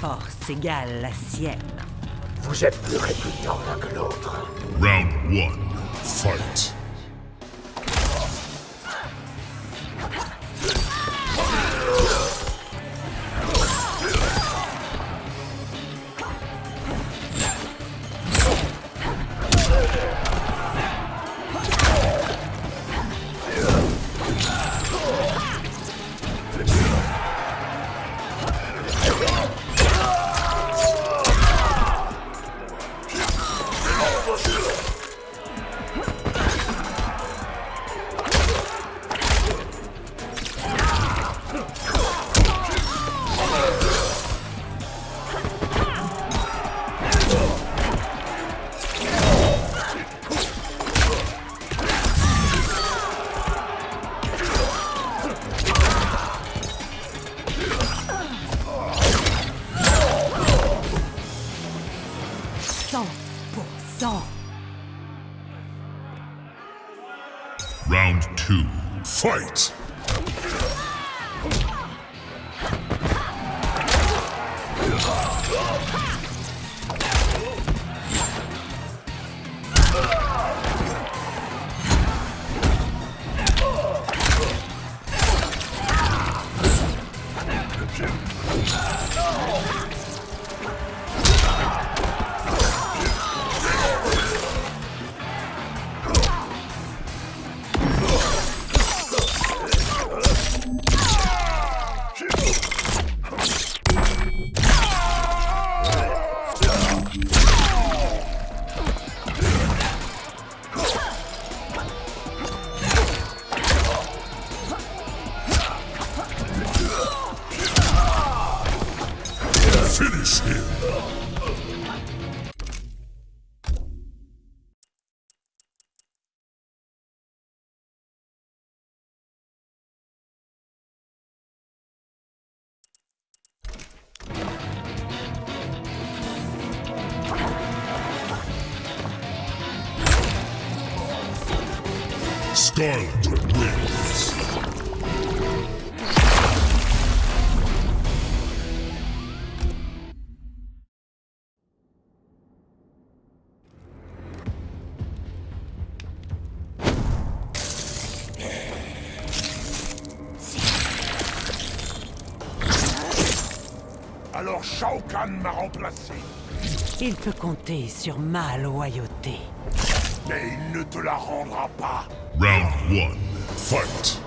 Force égale la sienne. Vous êtes plus répugnants l'un que l'autre. Round one, fight. Let's go! Round two, fight. Finish him. Skarlet wins. Alors Shao Kahn m'a remplacé. Il peut compter sur ma loyauté. Mais il ne te la rendra pas. Round one, fight.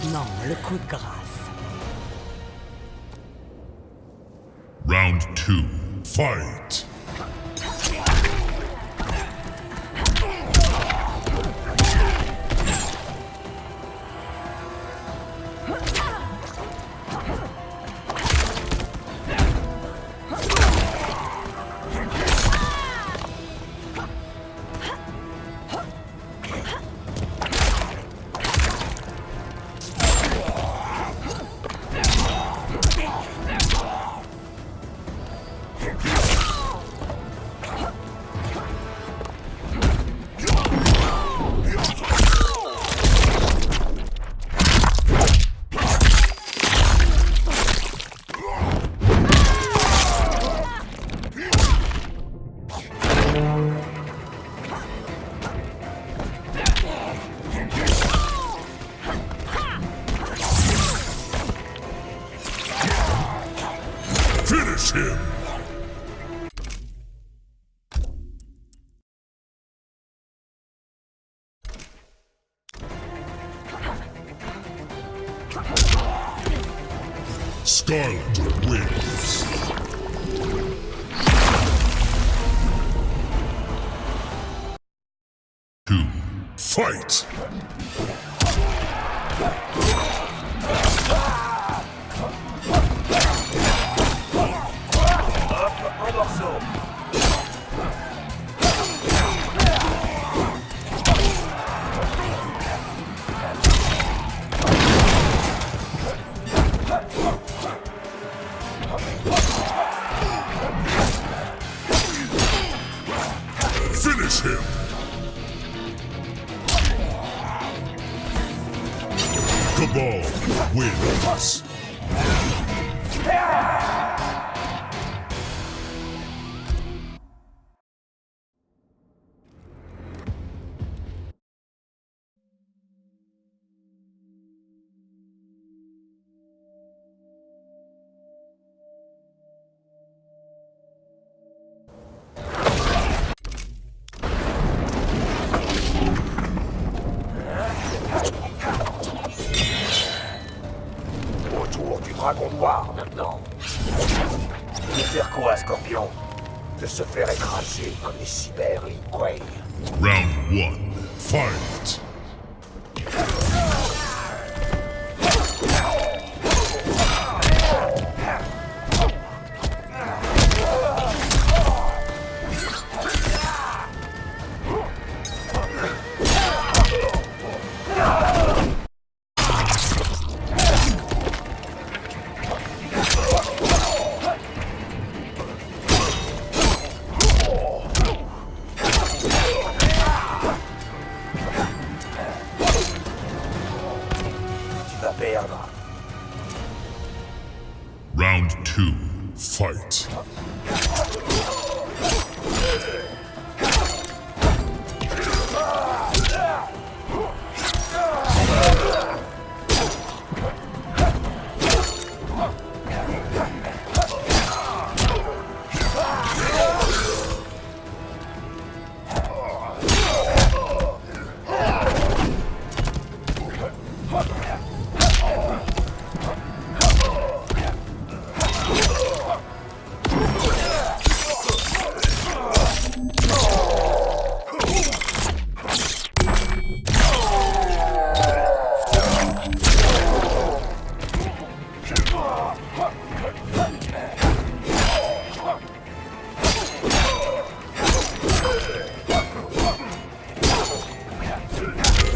Maintenant, le coup de grâce. Round two, fight. Skarlet wins. Two. Fight! Kabal wins. Dragon noir maintenant. De faire quoi, Scorpion? De se faire écraser comme les cyber Kuei. Round one. Fight! Fight!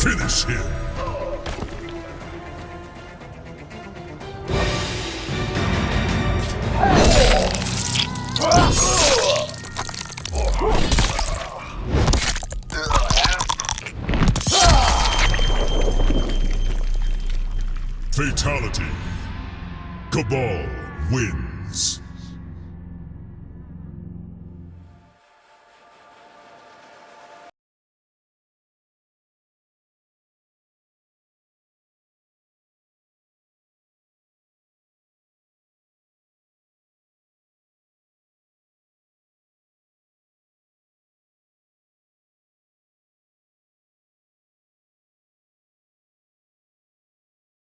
Finish him! Fatality. Kabal wins.